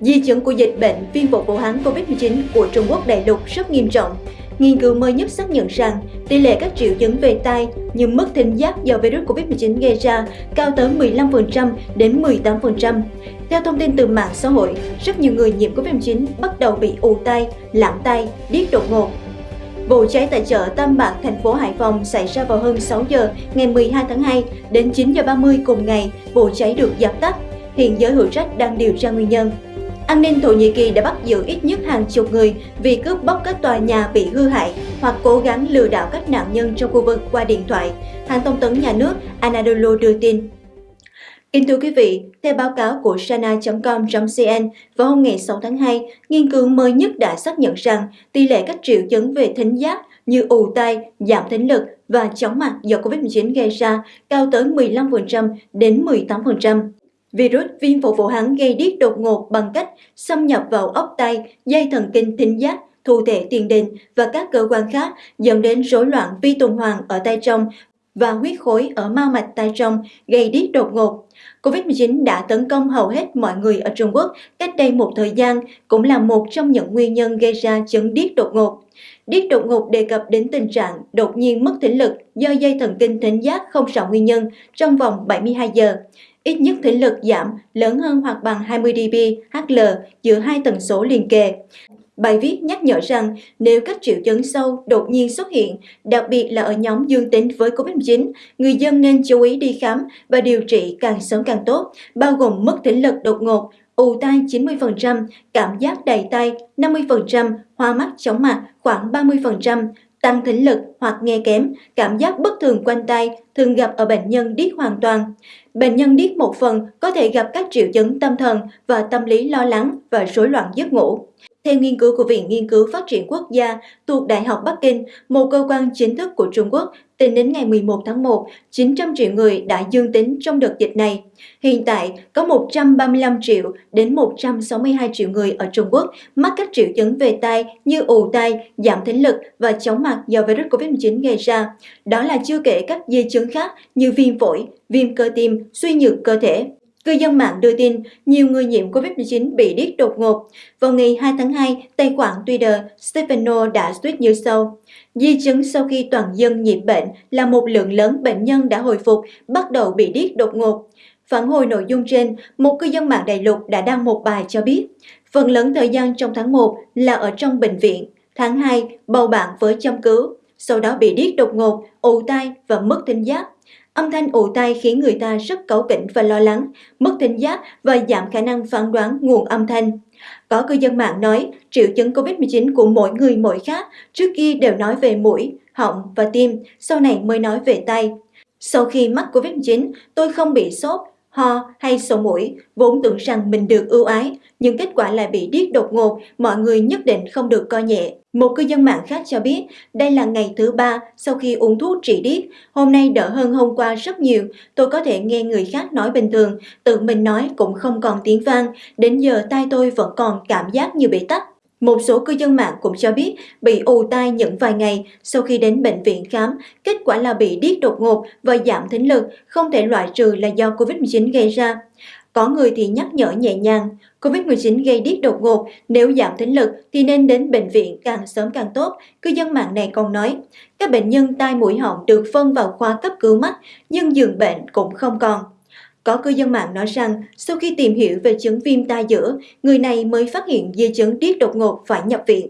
Di chứng của dịch bệnh viêm phổi Vũ Hán COVID-19 của Trung Quốc đại lục rất nghiêm trọng. Nghiên cứu mới nhất xác nhận rằng tỷ lệ các triệu chứng về tai như mất thính giác do virus COVID-19 gây ra cao tới 15% đến 18%. Theo thông tin từ mạng xã hội, rất nhiều người nhiễm COVID-19 bắt đầu bị ù tai, lãng tai, điếc đột ngột. Vụ cháy tại chợ Tam Bạc, thành phố Hải Phòng xảy ra vào hơn 6 giờ ngày 12 tháng 2 đến 9 giờ 30 cùng ngày, vụ cháy được dập tắt. Hiện giới hữu trách đang điều tra nguyên nhân. An ninh Thổ Nhĩ Kỳ đã bắt giữ ít nhất hàng chục người vì cướp bóc các tòa nhà bị hư hại hoặc cố gắng lừa đảo các nạn nhân trong khu vực qua điện thoại, hãng thông tấn nhà nước Anadolu đưa tin. Kính thưa quý vị, theo báo cáo của sana.com.cn vào hôm ngày 6 tháng 2, nghiên cứu mới nhất đã xác nhận rằng tỷ lệ các triệu chứng về thính giác như ù tai, giảm thính lực và chóng mặt do COVID-19 gây ra cao tới 15% đến 18%. Virus viêm phổi Vũ Hán gây điếc đột ngột bằng cách xâm nhập vào ốc tai, dây thần kinh thính giác, thụ thể tiền đình và các cơ quan khác dẫn đến rối loạn vi tuần hoàn ở tai trong và huyết khối ở mao mạch tai trong gây điếc đột ngột. Covid-19 đã tấn công hầu hết mọi người ở Trung Quốc cách đây một thời gian, cũng là một trong những nguyên nhân gây ra chứng điếc đột ngột. Điếc đột ngột đề cập đến tình trạng đột nhiên mất thính lực do dây thần kinh thính giác không rõ nguyên nhân trong vòng 72 giờ ít nhất thính lực giảm lớn hơn hoặc bằng 20 dB HL giữa hai tần số liền kề. Bài viết nhắc nhở rằng nếu các triệu chứng sâu đột nhiên xuất hiện, đặc biệt là ở nhóm dương tính với COVID-19, người dân nên chú ý đi khám và điều trị càng sớm càng tốt, bao gồm mất thính lực đột ngột, ù tai 90%, cảm giác đầy tay 50%, hoa mắt chóng mặt khoảng 30%, tăng thính lực hoặc nghe kém, cảm giác bất thường quanh tay thường gặp ở bệnh nhân điếc hoàn toàn. Bệnh nhân điếc một phần có thể gặp các triệu chứng tâm thần và tâm lý lo lắng và rối loạn giấc ngủ. Theo nghiên cứu của Viện Nghiên cứu Phát triển Quốc gia thuộc Đại học Bắc Kinh, một cơ quan chính thức của Trung Quốc, tính đến ngày 11 tháng 1, 900 triệu người đã dương tính trong đợt dịch này. Hiện tại, có 135 triệu đến 162 triệu người ở Trung Quốc mắc các triệu chứng về tai như ù tai, giảm thính lực và chóng mặt do virus COVID-19 gây ra. Đó là chưa kể các di chứng khác như viêm phổi, viêm cơ tim, suy nhược cơ thể. Cư dân mạng đưa tin nhiều người nhiễm COVID-19 bị điếc đột ngột. Vào ngày 2 tháng 2, tài khoản Twitter Stefano đã tweet như sau. Di chứng sau khi toàn dân nhiễm bệnh là một lượng lớn bệnh nhân đã hồi phục, bắt đầu bị điếc đột ngột. Phản hồi nội dung trên, một cư dân mạng đại lục đã đăng một bài cho biết, phần lớn thời gian trong tháng 1 là ở trong bệnh viện, tháng 2 bầu bạn với chăm cứu, sau đó bị điếc đột ngột, ù tai và mất thính giác. Âm thanh ù tai khiến người ta rất cáu kỉnh và lo lắng, mất thính giác và giảm khả năng phán đoán nguồn âm thanh. Có cư dân mạng nói triệu chứng COVID-19 của mỗi người mỗi khác, trước kia đều nói về mũi, họng và tim, sau này mới nói về tay. Sau khi mắc COVID-19, tôi không bị sốt, ho hay sổ mũi, vốn tưởng rằng mình được ưu ái, nhưng kết quả lại bị điếc đột ngột, mọi người nhất định không được coi nhẹ. Một cư dân mạng khác cho biết, đây là ngày thứ ba sau khi uống thuốc trị điếc, hôm nay đỡ hơn hôm qua rất nhiều, tôi có thể nghe người khác nói bình thường, tự mình nói cũng không còn tiếng vang, đến giờ tai tôi vẫn còn cảm giác như bị tắt. Một số cư dân mạng cũng cho biết bị ù tai những vài ngày sau khi đến bệnh viện khám, kết quả là bị điếc đột ngột và giảm thính lực, không thể loại trừ là do COVID-19 gây ra. Có người thì nhắc nhở nhẹ nhàng, COVID-19 gây điếc đột ngột, nếu giảm thính lực thì nên đến bệnh viện càng sớm càng tốt. Cư dân mạng này còn nói, các bệnh nhân tai mũi họng được phân vào khoa cấp cứu mắt, nhưng giường bệnh cũng không còn. Có cư dân mạng nói rằng sau khi tìm hiểu về chứng viêm tai giữa, người này mới phát hiện di chứng điếc đột ngột phải nhập viện.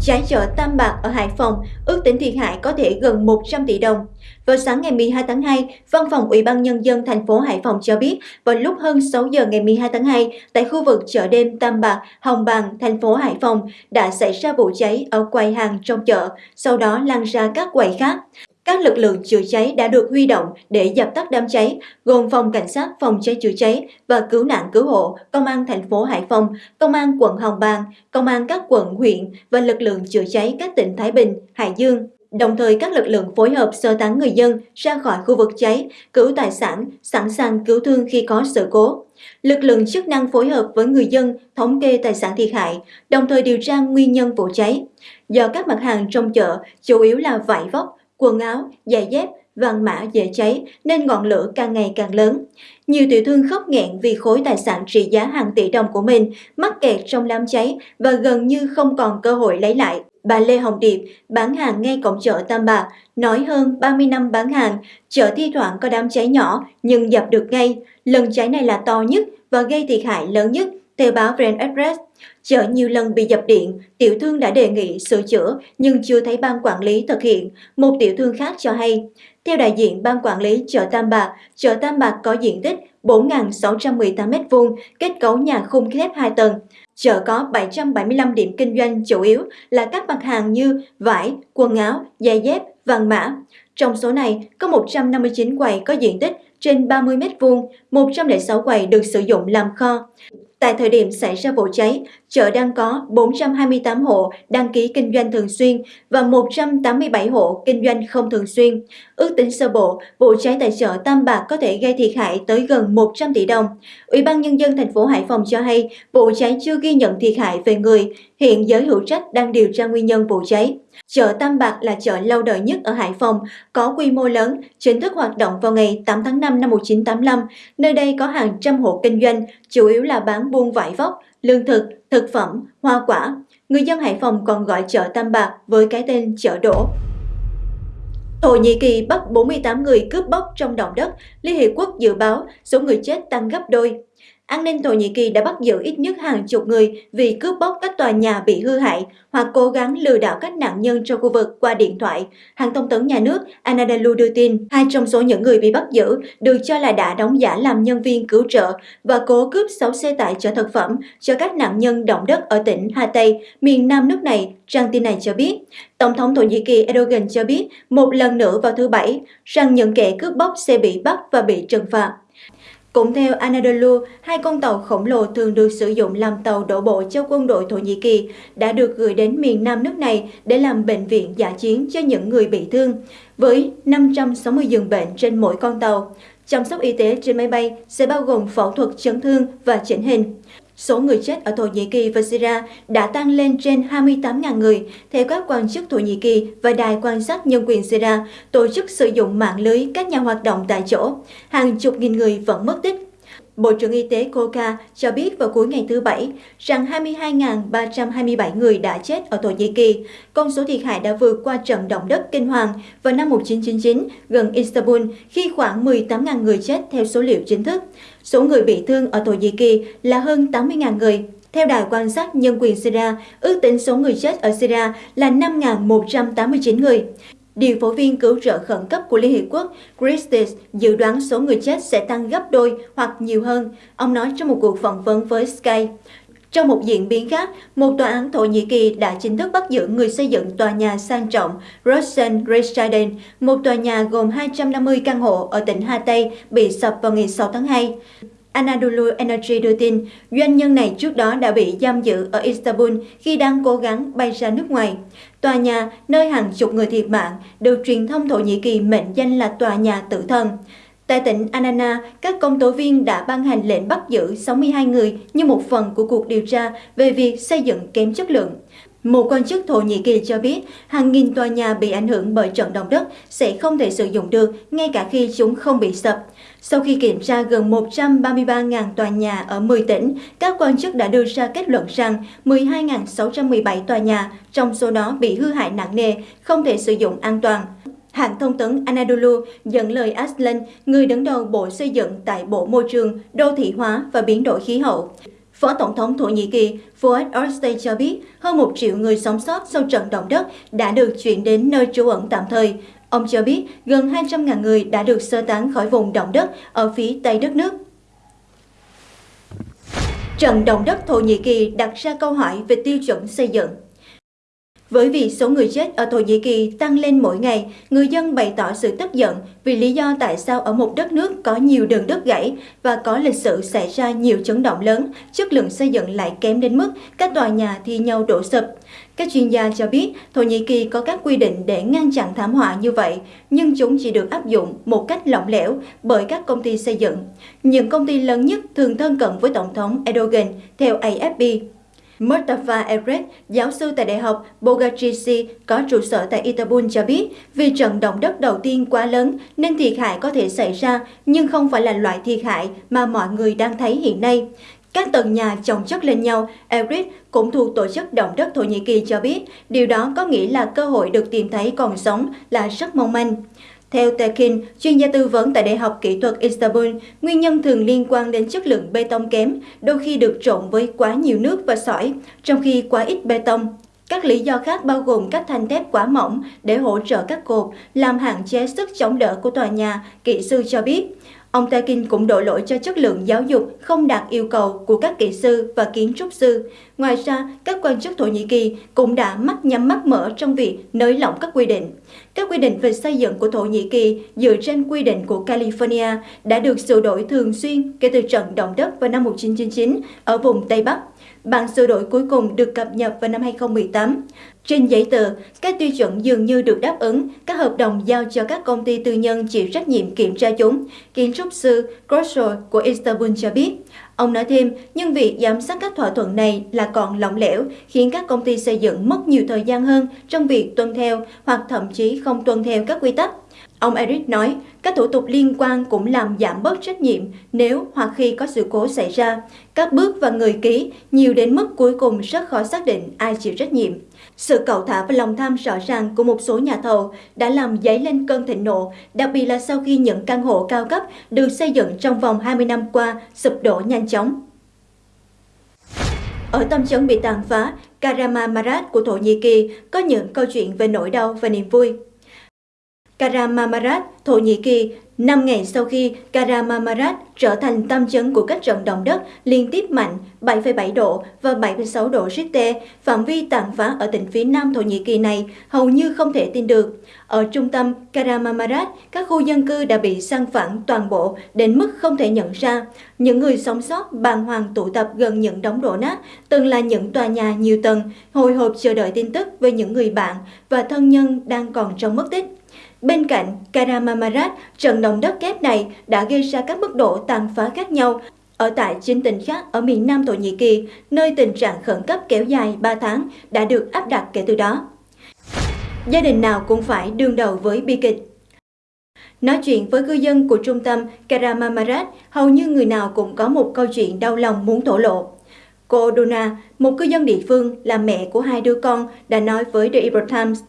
Cháy chợ Tam Bạc ở Hải Phòng ước tính thiệt hại có thể gần 100 tỷ đồng. Vào sáng ngày 12 tháng 2, Văn phòng Ủy ban Nhân dân thành phố Hải Phòng cho biết vào lúc hơn 6 giờ ngày 12 tháng 2, tại khu vực chợ đêm Tam Bạc, Hồng Bàng, thành phố Hải Phòng đã xảy ra vụ cháy ở quầy hàng trong chợ, sau đó lan ra các quầy khác. Các lực lượng chữa cháy đã được huy động để dập tắt đám cháy, gồm phòng cảnh sát phòng cháy chữa cháy và cứu nạn cứu hộ, công an thành phố Hải Phòng, công an quận Hồng Bàng, công an các quận, huyện và lực lượng chữa cháy các tỉnh Thái Bình, Hải Dương. Đồng thời các lực lượng phối hợp sơ tán người dân ra khỏi khu vực cháy, cứu tài sản, sẵn sàng cứu thương khi có sự cố. Lực lượng chức năng phối hợp với người dân thống kê tài sản thiệt hại, đồng thời điều tra nguyên nhân vụ cháy. Do các mặt hàng trong chợ chủ yếu là vải vóc, quần áo, giày dép vàng mã dễ cháy nên ngọn lửa càng ngày càng lớn. Nhiều tiểu thương khóc nghẹn vì khối tài sản trị giá hàng tỷ đồng của mình mắc kẹt trong đám cháy và gần như không còn cơ hội lấy lại. Bà Lê Hồng Điệp bán hàng ngay cổng chợ Tam Bạc, nói hơn 30 năm bán hàng, chợ thi thoảng có đám cháy nhỏ nhưng dập được ngay. Lần cháy này là to nhất và gây thiệt hại lớn nhất, theo báo Brand Express. Chợ nhiều lần bị dập điện, tiểu thương đã đề nghị sửa chữa nhưng chưa thấy ban quản lý thực hiện. Một tiểu thương khác cho hay, theo đại diện ban quản lý chợ Tam Bạc, chợ Tam Bạc có diện tích 4.618 m2, kết cấu nhà khung thép 2 tầng. Chợ có 775 điểm kinh doanh chủ yếu là các mặt hàng như vải, quần áo, giày dép, vàng mã. Trong số này, có 159 quầy có diện tích trên 30 m2, 106 quầy được sử dụng làm kho. Tại thời điểm xảy ra vụ cháy, chợ đang có 428 hộ đăng ký kinh doanh thường xuyên và 187 hộ kinh doanh không thường xuyên. Ước tính sơ bộ, vụ cháy tại chợ Tam Bạc có thể gây thiệt hại tới gần 100 tỷ đồng. Ủy ban Nhân dân thành phố Hải Phòng cho hay vụ cháy chưa ghi nhận thiệt hại về người, hiện giới hữu trách đang điều tra nguyên nhân vụ cháy. Chợ Tam Bạc là chợ lâu đời nhất ở Hải Phòng, có quy mô lớn, chính thức hoạt động vào ngày 8 tháng 5 năm 1985. Nơi đây có hàng trăm hộ kinh doanh, chủ yếu là bán buôn vải vóc, lương thực, thực phẩm, hoa quả. Người dân Hải Phòng còn gọi chợ Tam Bạc với cái tên chợ đổ. Thổ Nhĩ Kỳ bắt 48 người cướp bóc trong động đất, Liên Hiệp Quốc dự báo số người chết tăng gấp đôi. An ninh Thổ Nhĩ Kỳ đã bắt giữ ít nhất hàng chục người vì cướp bóc các tòa nhà bị hư hại hoặc cố gắng lừa đảo các nạn nhân trong khu vực qua điện thoại. Hãng thông tấn nhà nước Anadolu đưa tin, hai trong số những người bị bắt giữ được cho là đã đóng giả làm nhân viên cứu trợ và cố cướp 6 xe tải chở thực phẩm cho các nạn nhân động đất ở tỉnh Hatay, miền nam nước này, trang tin này cho biết. Tổng thống Thổ Nhĩ Kỳ Erdogan cho biết một lần nữa vào thứ Bảy rằng những kẻ cướp bóc sẽ bị bắt và bị trừng phạt. Cũng theo Anadolu, hai con tàu khổng lồ thường được sử dụng làm tàu đổ bộ cho quân đội Thổ Nhĩ Kỳ đã được gửi đến miền nam nước này để làm bệnh viện giả chiến cho những người bị thương, với 560 giường bệnh trên mỗi con tàu. Chăm sóc y tế trên máy bay sẽ bao gồm phẫu thuật chấn thương và chỉnh hình. Số người chết ở Thổ Nhĩ Kỳ và Syria đã tăng lên trên 28.000 người, theo các quan chức Thổ Nhĩ Kỳ và Đài quan sát nhân quyền Syria, tổ chức sử dụng mạng lưới các nhà hoạt động tại chỗ. Hàng chục nghìn người vẫn mất tích. Bộ trưởng Y tế Koka cho biết vào cuối ngày thứ Bảy rằng 22.327 người đã chết ở Thổ Nhĩ Kỳ. Con số thiệt hại đã vượt qua trận động đất kinh hoàng vào năm 1999 gần Istanbul khi khoảng 18.000 người chết theo số liệu chính thức. Số người bị thương ở Thổ Nhĩ Kỳ là hơn 80.000 người. Theo đài quan sát nhân quyền Syria, ước tính số người chết ở Syria là 5.189 người. Điều phối viên cứu trợ khẩn cấp của Liên Hiệp Quốc Christie dự đoán số người chết sẽ tăng gấp đôi hoặc nhiều hơn, ông nói trong một cuộc phỏng vấn với Sky. Trong một diễn biến khác, một tòa án Thổ Nhĩ Kỳ đã chính thức bắt giữ người xây dựng tòa nhà sang trọng Rosen Residence, một tòa nhà gồm 250 căn hộ ở tỉnh Hatay bị sập vào ngày 6 tháng 2. Anadolu Energy đưa tin, doanh nhân này trước đó đã bị giam giữ ở Istanbul khi đang cố gắng bay ra nước ngoài. Tòa nhà nơi hàng chục người thiệt mạng được truyền thông Thổ Nhĩ Kỳ mệnh danh là tòa nhà tử thần. Tại tỉnh Anana, các công tố viên đã ban hành lệnh bắt giữ 62 người như một phần của cuộc điều tra về việc xây dựng kém chất lượng. Một quan chức Thổ Nhĩ Kỳ cho biết hàng nghìn tòa nhà bị ảnh hưởng bởi trận động đất sẽ không thể sử dụng được ngay cả khi chúng không bị sập. Sau khi kiểm tra gần 133.000 tòa nhà ở 10 tỉnh, các quan chức đã đưa ra kết luận rằng 12.617 tòa nhà trong số đó bị hư hại nặng nề, không thể sử dụng an toàn. Hãng thông tấn Anadolu dẫn lời Aslan, người đứng đầu Bộ Xây dựng tại Bộ Môi trường, Đô thị hóa và Biến đổi khí hậu. Phó Tổng thống Thổ Nhĩ Kỳ Fuad Oktay cho biết hơn một triệu người sống sót sau trận động đất đã được chuyển đến nơi trú ẩn tạm thời. Ông cho biết gần 200.000 người đã được sơ tán khỏi vùng động đất ở phía tây đất nước. Trận động đất Thổ Nhĩ Kỳ đặt ra câu hỏi về tiêu chuẩn xây dựng. Với việc số người chết ở Thổ Nhĩ Kỳ tăng lên mỗi ngày, người dân bày tỏ sự tức giận vì lý do tại sao ở một đất nước có nhiều đường đất gãy và có lịch sử xảy ra nhiều chấn động lớn, chất lượng xây dựng lại kém đến mức các tòa nhà thi nhau đổ sập. Các chuyên gia cho biết Thổ Nhĩ Kỳ có các quy định để ngăn chặn thảm họa như vậy, nhưng chúng chỉ được áp dụng một cách lỏng lẻo bởi các công ty xây dựng. Những công ty lớn nhất thường thân cận với Tổng thống Erdogan, theo AFP. Mustafa Evret, giáo sư tại Đại học Bogazici có trụ sở tại Istanbul cho biết, vì trận động đất đầu tiên quá lớn nên thiệt hại có thể xảy ra, nhưng không phải là loại thiệt hại mà mọi người đang thấy hiện nay. Các tầng nhà chồng chất lên nhau, Erit cũng thuộc tổ chức động đất Thổ Nhĩ Kỳ cho biết, điều đó có nghĩa là cơ hội được tìm thấy còn sống là rất mong manh. Theo Tekin, chuyên gia tư vấn tại Đại học Kỹ thuật Istanbul, nguyên nhân thường liên quan đến chất lượng bê tông kém, đôi khi được trộn với quá nhiều nước và sỏi, trong khi quá ít bê tông. Các lý do khác bao gồm các thanh thép quá mỏng để hỗ trợ các cột, làm hạn chế sức chống đỡ của tòa nhà, kỹ sư cho biết. Ông Takin cũng đổ lỗi cho chất lượng giáo dục không đạt yêu cầu của các kỹ sư và kiến trúc sư. Ngoài ra, các quan chức Thổ Nhĩ Kỳ cũng đã mắt nhắm mắt mở trong việc nới lỏng các quy định. Các quy định về xây dựng của Thổ Nhĩ Kỳ dựa trên quy định của California đã được sửa đổi thường xuyên kể từ trận động đất vào năm 1999 ở vùng Tây Bắc. Bản sửa đổi cuối cùng được cập nhật vào năm 2018. Trên giấy tờ, các tiêu chuẩn dường như được đáp ứng, các hợp đồng giao cho các công ty tư nhân chịu trách nhiệm kiểm tra chúng, kiến trúc sư Grosso của Istanbul cho biết. Ông nói thêm, nhưng việc giám sát các thỏa thuận này là còn lỏng lẻo, khiến các công ty xây dựng mất nhiều thời gian hơn trong việc tuân theo hoặc thậm chí không tuân theo các quy tắc. Ông Eric nói, các thủ tục liên quan cũng làm giảm bớt trách nhiệm nếu hoặc khi có sự cố xảy ra. Các bước và người ký nhiều đến mức cuối cùng rất khó xác định ai chịu trách nhiệm. Sự cầu thả và lòng tham rõ ràng của một số nhà thầu đã làm dấy lên cơn thịnh nộ, đặc biệt là sau khi những căn hộ cao cấp được xây dựng trong vòng 20 năm qua sụp đổ nhanh chóng. Ở tâm trấn bị tàn phá, Karamamarat của Thổ Nhĩ Kỳ có những câu chuyện về nỗi đau và niềm vui. Karamamarat, Thổ Nhĩ Kỳ, năm ngày sau khi Karamamarat trở thành tâm chấn của các trận động đất liên tiếp mạnh 7,7 độ và 7,6 độ Richter, phạm vi tàn phá ở tỉnh phía nam Thổ Nhĩ Kỳ này hầu như không thể tin được. Ở trung tâm Karamamarat, các khu dân cư đã bị san phẳng toàn bộ đến mức không thể nhận ra. Những người sống sót bàng hoàng tụ tập gần những đống đổ nát, từng là những tòa nhà nhiều tầng, hồi hộp chờ đợi tin tức về những người bạn và thân nhân đang còn trong mất tích. Bên cạnh Karamamarat, trận động đất kép này đã gây ra các mức độ tàn phá khác nhau ở tại chín tỉnh khác ở miền Nam Thổ Nhĩ Kỳ, nơi tình trạng khẩn cấp kéo dài 3 tháng đã được áp đặt kể từ đó. Gia đình nào cũng phải đương đầu với bi kịch. Nói chuyện với cư dân của trung tâm Karamamarat, hầu như người nào cũng có một câu chuyện đau lòng muốn thổ lộ. Cô dona một cư dân địa phương là mẹ của hai đứa con, đã nói với The Epoch Times,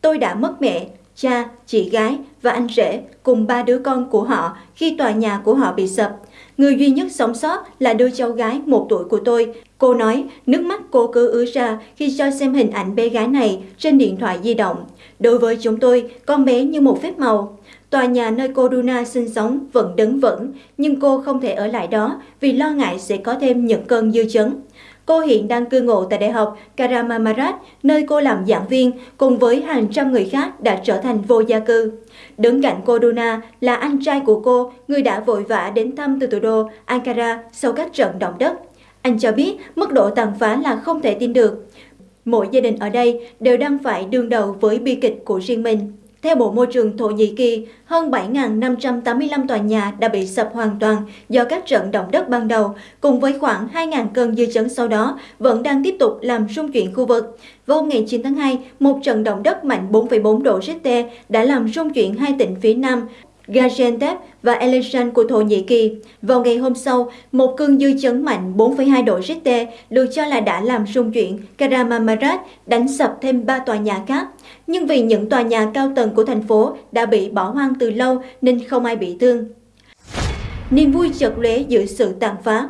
Tôi đã mất mẹ cha, chị gái và anh rể cùng ba đứa con của họ khi tòa nhà của họ bị sập. Người duy nhất sống sót là đứa cháu gái một tuổi của tôi. Cô nói, nước mắt cô cứ ứa ra khi cho xem hình ảnh bé gái này trên điện thoại di động. Đối với chúng tôi, con bé như một phép màu. Tòa nhà nơi cô Duna sinh sống vẫn đứng vững, nhưng cô không thể ở lại đó vì lo ngại sẽ có thêm những cơn dư chấn. Cô hiện đang cư ngụ tại Đại học Karamamarat, nơi cô làm giảng viên, cùng với hàng trăm người khác đã trở thành vô gia cư. Đứng cạnh cô Duna là anh trai của cô, người đã vội vã đến thăm từ thủ đô Ankara sau các trận động đất. Anh cho biết mức độ tàn phá là không thể tin được. Mỗi gia đình ở đây đều đang phải đương đầu với bi kịch của riêng mình. Theo Bộ Môi trường Thổ Nhĩ Kỳ, hơn 7.585 tòa nhà đã bị sập hoàn toàn do các trận động đất ban đầu, cùng với khoảng 2.000 cơn dư chấn sau đó vẫn đang tiếp tục làm rung chuyển khu vực. Vào hôm ngày 9 tháng 2, một trận động đất mạnh 4,4 độ Richter đã làm rung chuyển hai tỉnh phía Nam Gaziantep và Elazan của Thổ Nhĩ Kỳ. Vào ngày hôm sau, một cơn dư chấn mạnh 4,2 độ Richter được cho là đã làm rung chuyển Karamamarat, đánh sập thêm 3 tòa nhà khác. Nhưng vì những tòa nhà cao tầng của thành phố đã bị bỏ hoang từ lâu nên không ai bị thương. Niềm vui chợt lóe giữa sự tàn phá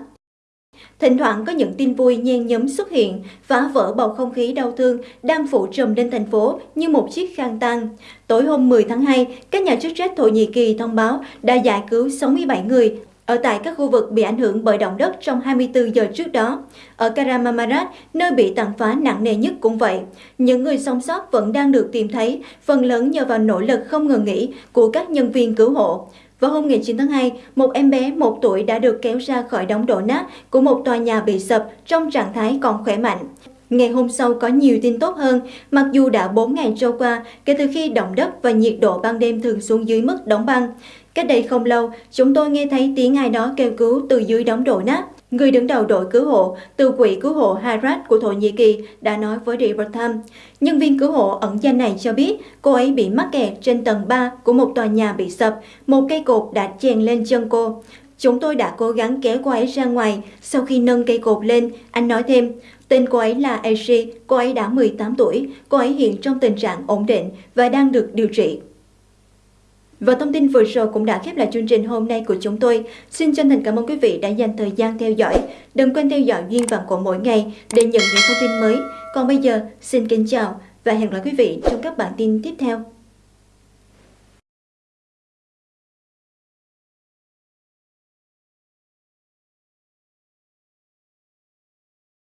Thỉnh thoảng có những tin vui nhen nhóm xuất hiện, phá vỡ bầu không khí đau thương đang phủ trùm lên thành phố như một chiếc khăn tăng. Tối hôm 10 tháng 2, các nhà chức trách Thổ Nhĩ Kỳ thông báo đã giải cứu 67 người ở tại các khu vực bị ảnh hưởng bởi động đất trong 24 giờ trước đó. Ở Karamamarat, nơi bị tàn phá nặng nề nhất cũng vậy. Những người sống sót vẫn đang được tìm thấy, phần lớn nhờ vào nỗ lực không ngừng nghỉ của các nhân viên cứu hộ. Vào hôm ngày 9 tháng 2, một em bé một tuổi đã được kéo ra khỏi đống đổ nát của một tòa nhà bị sập trong trạng thái còn khỏe mạnh. Ngày hôm sau có nhiều tin tốt hơn, mặc dù đã 4 ngày trôi qua kể từ khi động đất và nhiệt độ ban đêm thường xuống dưới mức đóng băng. Cách đây không lâu, chúng tôi nghe thấy tiếng ai đó kêu cứu từ dưới đống đổ nát. Người đứng đầu đội cứu hộ từ quỹ cứu hộ Harat của Thổ Nhĩ Kỳ đã nói với River Times. Nhân viên cứu hộ ẩn danh này cho biết cô ấy bị mắc kẹt trên tầng 3 của một tòa nhà bị sập, một cây cột đã chèn lên chân cô. Chúng tôi đã cố gắng kéo cô ấy ra ngoài sau khi nâng cây cột lên, anh nói thêm. Tên cô ấy là Aishi, cô ấy đã 18 tuổi, cô ấy hiện trong tình trạng ổn định và đang được điều trị. Và thông tin vừa rồi cũng đã khép lại chương trình hôm nay của chúng tôi. Xin chân thành cảm ơn quý vị đã dành thời gian theo dõi. Đừng quên theo dõi Duyên Vàng của mỗi ngày để nhận những thông tin mới. Còn bây giờ, xin kính chào và hẹn gặp lại quý vị trong các bản tin tiếp theo.